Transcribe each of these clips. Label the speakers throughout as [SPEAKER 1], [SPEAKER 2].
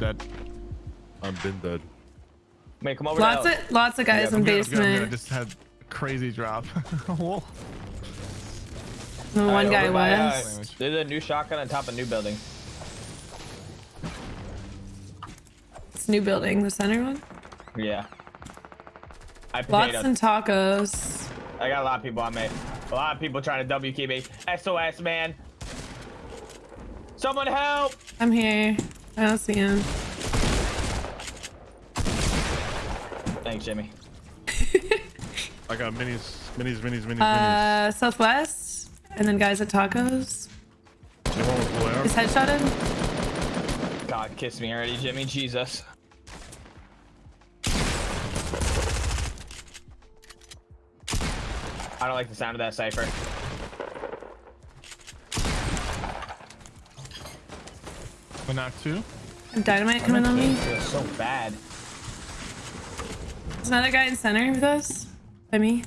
[SPEAKER 1] dead.
[SPEAKER 2] I've been dead.
[SPEAKER 3] Wait, come over
[SPEAKER 4] Lots
[SPEAKER 3] to
[SPEAKER 4] of lots of guys
[SPEAKER 3] Yeah,
[SPEAKER 4] in
[SPEAKER 1] I'm good, I'm good, I'm good. I
[SPEAKER 4] basement.
[SPEAKER 1] just had a crazy drop. Whoa.
[SPEAKER 4] The One
[SPEAKER 3] Alright,
[SPEAKER 4] guy
[SPEAKER 3] over by, uh,
[SPEAKER 4] was.
[SPEAKER 3] There's a new shotgun on top of new building.
[SPEAKER 4] It's new building, the center one.
[SPEAKER 3] Yeah. I
[SPEAKER 4] Lots
[SPEAKER 3] potatoed.
[SPEAKER 4] and tacos.
[SPEAKER 3] I got a lot of people on me. A lot of people trying to W key me. SOS, man. Someone help!
[SPEAKER 4] I'm here. I don't see him.
[SPEAKER 3] Thanks, Jimmy.
[SPEAKER 2] I got minis, minis, minis, minis, minis.
[SPEAKER 4] Uh, southwest, and then guys at tacos.
[SPEAKER 2] You want with
[SPEAKER 4] Is headshotted?
[SPEAKER 3] God, kiss me already, Jimmy. Jesus. I don't like the sound of that cipher.
[SPEAKER 1] But not two.
[SPEAKER 4] Dynamite coming on me.
[SPEAKER 3] Feels so bad.
[SPEAKER 4] There's another guy in center with us. By me.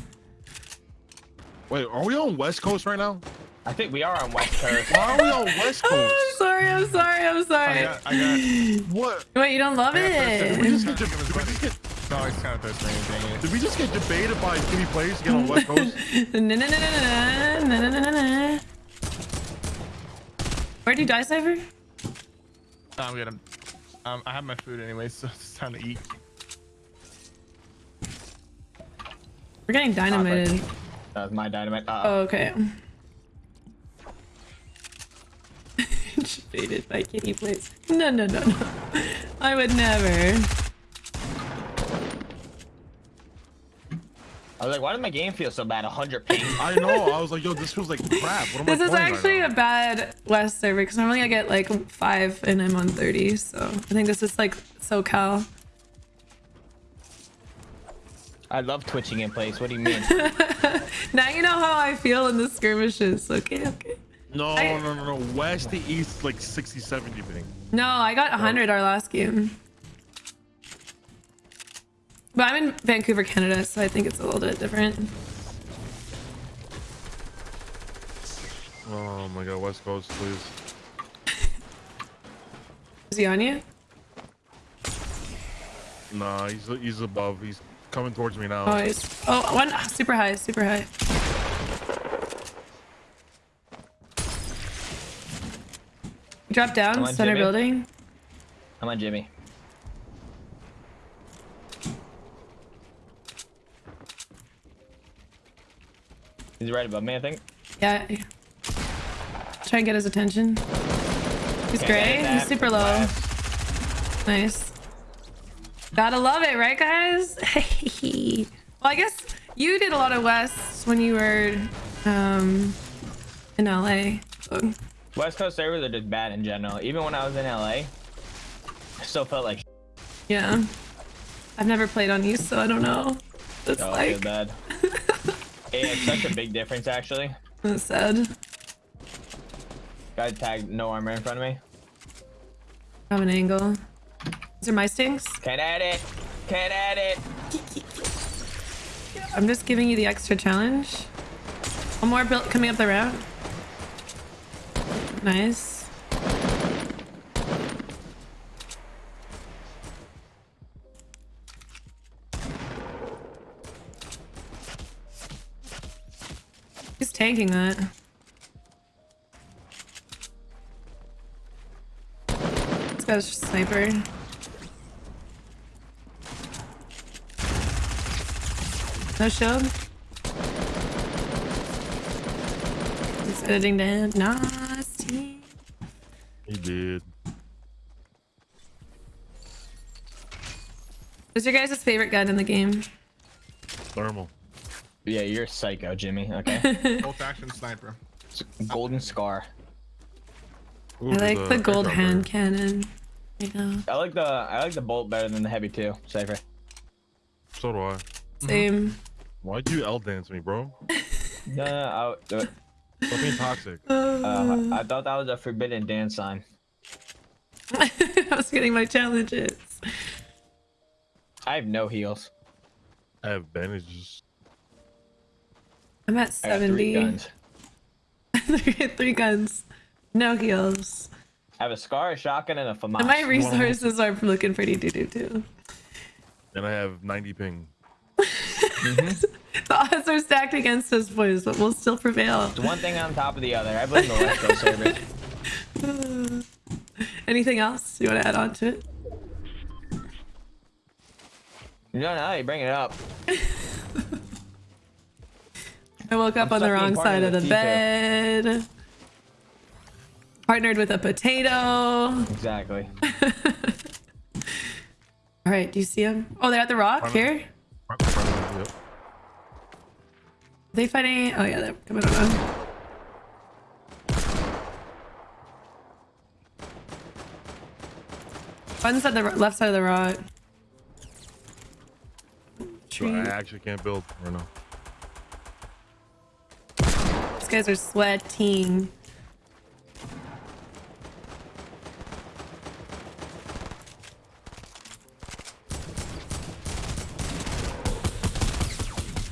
[SPEAKER 2] Wait, are we on West Coast right now?
[SPEAKER 3] I think we are on West Coast.
[SPEAKER 2] Why are we on West
[SPEAKER 4] Oh,
[SPEAKER 2] Coast?
[SPEAKER 4] I'm sorry. I'm sorry. I'm
[SPEAKER 1] I
[SPEAKER 4] sorry.
[SPEAKER 1] got, I got.
[SPEAKER 2] What?
[SPEAKER 4] Wait, you don't love
[SPEAKER 2] Did we
[SPEAKER 4] it?
[SPEAKER 2] just get, did we just get,
[SPEAKER 1] No, it's kind of thirsty. Dang it.
[SPEAKER 2] did we just get debated by skinny players to get on West Coast?
[SPEAKER 4] Na, na, na, na, na, na, na, na, na, na. Where'd you die, Cypher?
[SPEAKER 1] I'm good. Um, I have my food anyway, so it's time to eat.
[SPEAKER 4] We're getting dynamited.
[SPEAKER 3] That was my dynamite. Uh
[SPEAKER 4] Oh, okay. Debated by Kitty Place. No, no, no, no. I would never.
[SPEAKER 3] I was like, why does my game feel so bad? 100 ping.
[SPEAKER 2] I know. I was like, yo, this feels like crap. What am
[SPEAKER 4] This
[SPEAKER 2] I
[SPEAKER 4] is actually
[SPEAKER 2] right
[SPEAKER 4] a bad West server because normally I get like five and I'm on 30. So I think this is like SoCal.
[SPEAKER 3] I love twitching in place. What do you mean?
[SPEAKER 4] Now you know how I feel in the skirmishes. Okay, okay.
[SPEAKER 2] No,
[SPEAKER 4] I-
[SPEAKER 2] no, no, no. West to East, like 60, 70 thing.
[SPEAKER 4] No, I got 100 our last game. But I'm in Vancouver, Canada, so I think it's a little bit different.
[SPEAKER 2] Oh my god, West Coast, please.
[SPEAKER 4] Is he on you?
[SPEAKER 2] Nah, he's he's above. He's coming towards me now.
[SPEAKER 4] Oh, he's, oh, one super high, super high. Drop down, center
[SPEAKER 3] Jimmy.
[SPEAKER 4] building.
[SPEAKER 3] Come on, Jimmy. He's right above me, I think.
[SPEAKER 4] Yeah. Try and get his attention. He's
[SPEAKER 3] Can't
[SPEAKER 4] great. He's super low.
[SPEAKER 3] Blast.
[SPEAKER 4] Nice. Gotta love it, right, guys? well, I guess you did a lot of West when you were um, in LA. So,
[SPEAKER 3] West Coast servers are just bad in general. Even when I was in LA, I still felt like
[SPEAKER 4] yeah. I've never played on East, so I don't know. It's
[SPEAKER 3] oh,
[SPEAKER 4] like...
[SPEAKER 3] bad. it's such a big difference, actually.
[SPEAKER 4] it's sad.
[SPEAKER 3] Guy tagged no armor in front of me.
[SPEAKER 4] Have an angle. These are my stings.
[SPEAKER 3] Can't add it. Can't add it.
[SPEAKER 4] I'm just giving you the extra challenge. One more build coming up the route. Nice. Tanking that. This guy's just sniper. No shield. He's editing down. Nasty.
[SPEAKER 2] He did.
[SPEAKER 4] What's your guys' favorite gun in the game?
[SPEAKER 2] Thermal.
[SPEAKER 3] Yeah, you're a psycho, Jimmy. Okay.
[SPEAKER 1] Bolt action sniper.
[SPEAKER 3] Golden Scar.
[SPEAKER 2] Ooh,
[SPEAKER 4] I like
[SPEAKER 2] a
[SPEAKER 4] the gold hand
[SPEAKER 2] there.
[SPEAKER 4] cannon. You know,
[SPEAKER 3] I like the I like the bolt better than the heavy too. Safer.
[SPEAKER 2] So do I.
[SPEAKER 4] same.
[SPEAKER 2] Why'd you L dance me, bro?
[SPEAKER 3] No, no, I, uh,
[SPEAKER 2] Stop being toxic.
[SPEAKER 3] uh, I thought that was a forbidden dance sign.
[SPEAKER 4] I was getting my challenges.
[SPEAKER 3] I have no heals.
[SPEAKER 2] I have bandages.
[SPEAKER 4] I'm at
[SPEAKER 3] I got three
[SPEAKER 4] 70.
[SPEAKER 3] guns.
[SPEAKER 4] Three guns. No heals.
[SPEAKER 3] I I have a scar, a shotgun, and a FAMAS.
[SPEAKER 4] And my resources are looking pretty doo doo too.
[SPEAKER 2] And I have 90 ping.
[SPEAKER 4] The odds are stacked against us, boys, but we'll still prevail.
[SPEAKER 3] It's one thing on top of the other. I blame the West Coast servers.
[SPEAKER 4] Anything else you want to add on to it?
[SPEAKER 3] No, no, you bring it up.
[SPEAKER 4] I woke up
[SPEAKER 3] I'm
[SPEAKER 4] on the wrong side
[SPEAKER 3] of
[SPEAKER 4] of the
[SPEAKER 3] the FIFA.
[SPEAKER 4] bed. Partnered with a potato.
[SPEAKER 3] Exactly.
[SPEAKER 4] All right, do you see them? Oh, they're at the rock
[SPEAKER 2] Partner-
[SPEAKER 4] here.
[SPEAKER 2] Yep.
[SPEAKER 4] they fighting? Oh yeah, they're coming on. One's at the left side of the rock. Tree.
[SPEAKER 2] I actually can't build right now.
[SPEAKER 4] Guys are sweating.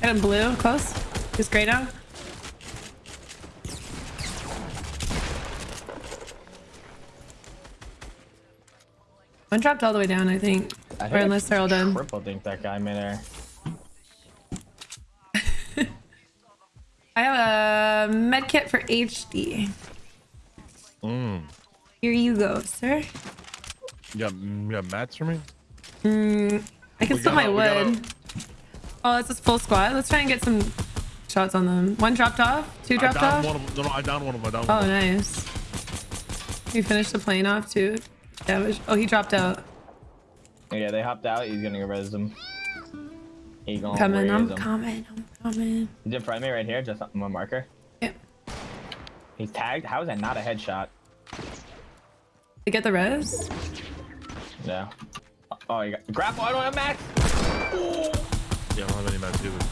[SPEAKER 4] Got him blue, close. He's gray now. One dropped all the way down, I think.
[SPEAKER 3] I
[SPEAKER 4] Or unless they're all done.
[SPEAKER 3] Triple think that guy midair.
[SPEAKER 4] I have a med kit for HD.
[SPEAKER 2] Mm.
[SPEAKER 4] Here you go, sir.
[SPEAKER 2] Yeah, got, you got mats for me?
[SPEAKER 4] I can
[SPEAKER 2] We
[SPEAKER 4] still my
[SPEAKER 2] gotta- we gotta-
[SPEAKER 4] wood. Oh, it's a full squad. Let's try and get some shots on them. One dropped off. Two dropped
[SPEAKER 2] downed
[SPEAKER 4] off.
[SPEAKER 2] one of them. No, no, I downed one of them. I downed
[SPEAKER 4] Oh,
[SPEAKER 2] one
[SPEAKER 4] nice. We finished the plane off too. Damage. Oh, he dropped out.
[SPEAKER 3] Yeah, they hopped out. He's gonna res them. He gonna
[SPEAKER 4] Coming. I'm
[SPEAKER 3] res 'em.
[SPEAKER 4] coming. I'm coming.
[SPEAKER 3] He's in front of me right here, just on my marker.
[SPEAKER 4] Yep.
[SPEAKER 3] He's tagged. How is that not a headshot?
[SPEAKER 4] They get the res.
[SPEAKER 3] No. Oh, you got grapple. I don't have max.
[SPEAKER 2] Yeah, I don't have any mats either.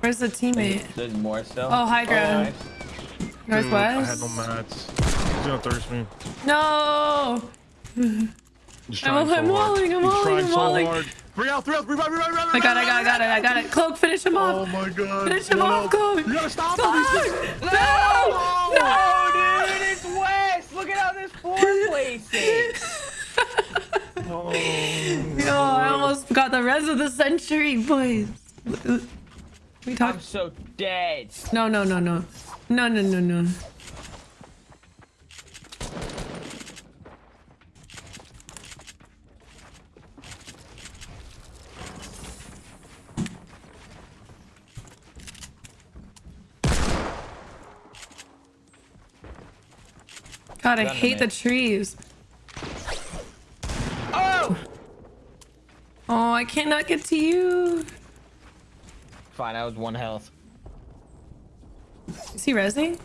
[SPEAKER 4] Where's the teammate?
[SPEAKER 3] There's more still.
[SPEAKER 4] Oh, high oh, ground.
[SPEAKER 3] nice.
[SPEAKER 2] Dude, I had no mats. He's gonna thirst me.
[SPEAKER 4] No. I'm-
[SPEAKER 2] so
[SPEAKER 4] I'm walling, I'm walling, I'm
[SPEAKER 2] so
[SPEAKER 4] walling.
[SPEAKER 2] Three out, three out, revive, revive, revive,
[SPEAKER 4] I got it. I got it. I got it. I got it. Cloak, finish him
[SPEAKER 2] Oh
[SPEAKER 4] off.
[SPEAKER 2] my god.
[SPEAKER 4] Finish him
[SPEAKER 2] No,
[SPEAKER 4] off. Cloak.
[SPEAKER 2] You gotta stop
[SPEAKER 4] Fuck!
[SPEAKER 2] him. He's-
[SPEAKER 4] No! No!
[SPEAKER 3] Oh, dude, it's West. Look at how this four place is.
[SPEAKER 2] Oh.
[SPEAKER 4] Yo, I almost got the res of the century, boys. We
[SPEAKER 3] I'm so dead.
[SPEAKER 4] No, no, no, no, no, no, no, no. God, I
[SPEAKER 3] Gun
[SPEAKER 4] hate the trees.
[SPEAKER 3] Oh!
[SPEAKER 4] Oh, I cannot get to you.
[SPEAKER 3] Fine, I was one health.
[SPEAKER 4] Is he resing?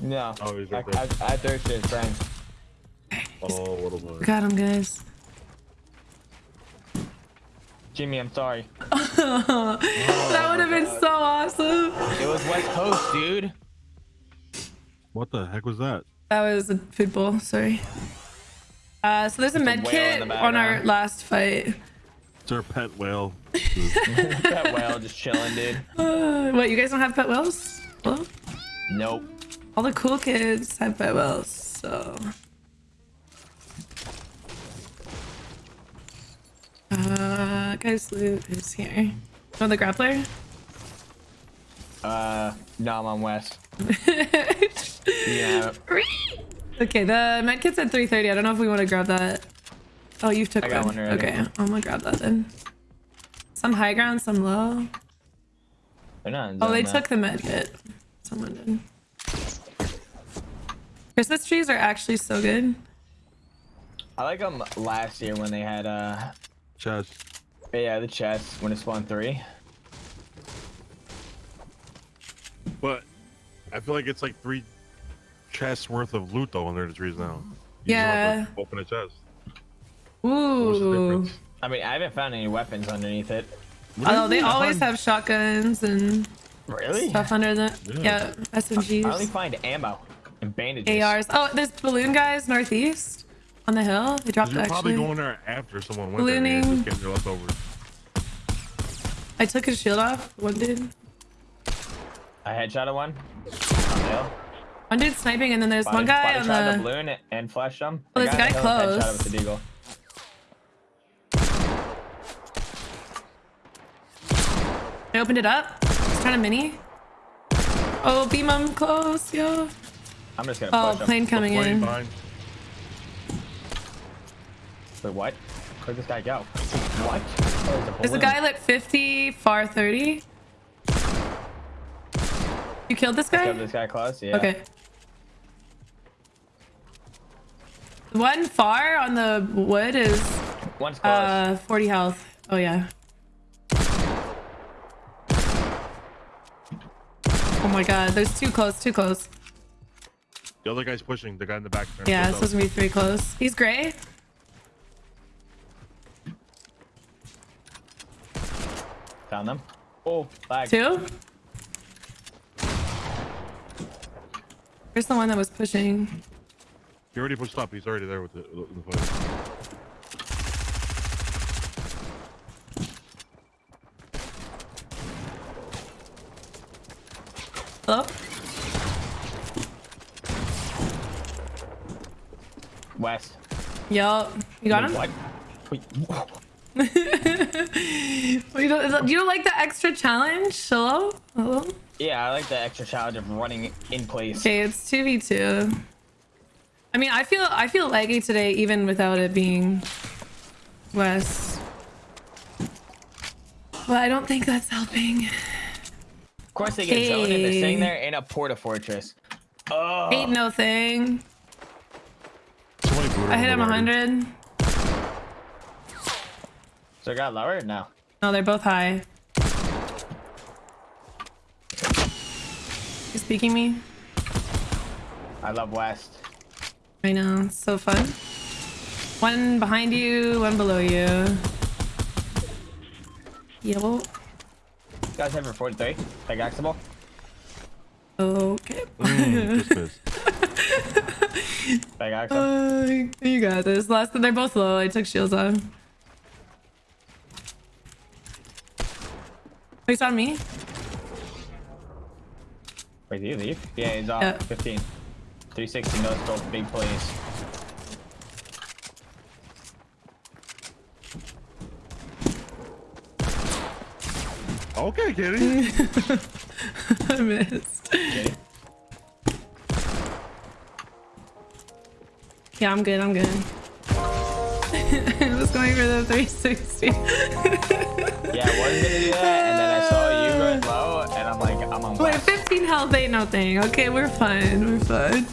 [SPEAKER 3] No.
[SPEAKER 2] Oh, he's
[SPEAKER 3] I,
[SPEAKER 2] right there.
[SPEAKER 3] I, I thirsted his friend.
[SPEAKER 2] Oh, what a boy.
[SPEAKER 4] Got him, guys.
[SPEAKER 3] Jimmy, I'm sorry.
[SPEAKER 4] that would have been so awesome.
[SPEAKER 3] It was West Coast, dude.
[SPEAKER 2] What the heck was that?
[SPEAKER 4] That was a food bowl. Sorry. Uh, so there's a
[SPEAKER 3] Just a
[SPEAKER 4] med kit
[SPEAKER 3] in
[SPEAKER 4] on our last fight.
[SPEAKER 2] It's our pet whale.
[SPEAKER 3] pet whale just chilling, dude.
[SPEAKER 4] Uh, what? You guys don't have pet whales? Well,
[SPEAKER 3] Nope.
[SPEAKER 4] all the cool kids have pet whales. So. Uh, guys, loot is here. Oh, the grappler.
[SPEAKER 3] Uh, no, I'm on West. Yeah.
[SPEAKER 4] okay, the med kit's at 3:30. I don't know if we want to grab that. Oh, you took
[SPEAKER 3] I got
[SPEAKER 4] one.
[SPEAKER 3] one already.
[SPEAKER 4] Okay, I'm gonna grab that then. Some high ground, some low.
[SPEAKER 3] They're not
[SPEAKER 4] Oh, they
[SPEAKER 3] zone now.
[SPEAKER 4] took the med kit. Someone did. Christmas trees are actually so good.
[SPEAKER 3] I like them last year when they had, uh,
[SPEAKER 2] Chest.
[SPEAKER 3] yeah, the chest when it spawned three.
[SPEAKER 2] But I feel like it's like three chests worth of loot though under the trees now. You just have
[SPEAKER 4] Yeah.
[SPEAKER 2] to open a chest.
[SPEAKER 4] Ooh.
[SPEAKER 3] I mean, I haven't found any weapons underneath it.
[SPEAKER 4] Although they always have shotguns and
[SPEAKER 3] Really?
[SPEAKER 4] stuff under the
[SPEAKER 2] Yeah.
[SPEAKER 4] yeah,
[SPEAKER 3] I only
[SPEAKER 4] SMGs,
[SPEAKER 3] find ammo and bandages.
[SPEAKER 4] ARs. Oh, there's balloon guys northeast on the hill. They dropped
[SPEAKER 2] You're probably going there after someone went there and
[SPEAKER 4] Ballooning.
[SPEAKER 2] just getting their leftovers.
[SPEAKER 4] I took his shield off. One dude.
[SPEAKER 3] I headshot at one. On the hill.
[SPEAKER 4] One dude sniping, and then there's one guy on
[SPEAKER 3] shot
[SPEAKER 4] the.
[SPEAKER 3] balloon and flash them.
[SPEAKER 4] Oh, there's a guy close.
[SPEAKER 3] With the deagle.
[SPEAKER 4] I opened it up. He's trying to mini. Oh, beam him close, yo.
[SPEAKER 3] I'm just gonna
[SPEAKER 4] Oh,
[SPEAKER 3] push him.
[SPEAKER 4] plane coming
[SPEAKER 2] Plane
[SPEAKER 4] in.
[SPEAKER 2] behind.
[SPEAKER 3] Wait, what? Where'd this guy go? What? Oh,
[SPEAKER 4] There's a guy lit 50, far 30. You killed this guy?
[SPEAKER 3] Killed this guy close. Yeah.
[SPEAKER 4] Okay. One far on the wood is
[SPEAKER 3] One's close.
[SPEAKER 4] uh 40 health. Oh yeah. Oh my god, there's too close, too close.
[SPEAKER 2] The other guy's pushing. The guy in the back. there.
[SPEAKER 4] Yeah,
[SPEAKER 2] What's
[SPEAKER 4] it's supposed to be three close. He's gray.
[SPEAKER 3] Found them. Oh, lag.
[SPEAKER 4] Two. Where's the one that was pushing?
[SPEAKER 2] He already pushed up. He's already there with the, with the fight.
[SPEAKER 4] Hello?
[SPEAKER 3] West.
[SPEAKER 4] Yo, you got him?
[SPEAKER 3] What? Wait,
[SPEAKER 4] you don't, you don't like the extra challenge? Hello? Hello?
[SPEAKER 3] Yeah, I like the extra challenge of running in place.
[SPEAKER 4] Okay, it's 2v2. I mean, I feel I feel laggy today even without it being West. But I don't think that's helping.
[SPEAKER 3] Of course they get zoned and they're sitting there in a porta fortress. Oh,
[SPEAKER 4] Ain't no thing. I hit him
[SPEAKER 2] already.
[SPEAKER 4] 100.
[SPEAKER 3] So it got lower now.
[SPEAKER 4] No, they're both high. You speaking me?
[SPEAKER 3] I love West.
[SPEAKER 4] I know, it's so fun. One behind you, one below you. Yo.
[SPEAKER 3] You guys have your 43? Like Axable?
[SPEAKER 4] Okay.
[SPEAKER 2] Mm, just missed.
[SPEAKER 3] Axel?
[SPEAKER 4] Uh, you got this. Last, they're both low. I took shields on. He's on me.
[SPEAKER 3] Wait, did he leave? Yeah, he's off.
[SPEAKER 4] Yeah.
[SPEAKER 3] 15. 360 no scope, big plays.
[SPEAKER 2] Okay, Kitty.
[SPEAKER 4] I missed.
[SPEAKER 3] Okay.
[SPEAKER 4] Yeah, I'm good. I'm good. I was going for the 360.
[SPEAKER 3] Yeah, I was gonna do that, and then I I'm on
[SPEAKER 4] Wait,
[SPEAKER 3] West.
[SPEAKER 4] 15 health ain't no thing. Okay, we're fine. We're fine.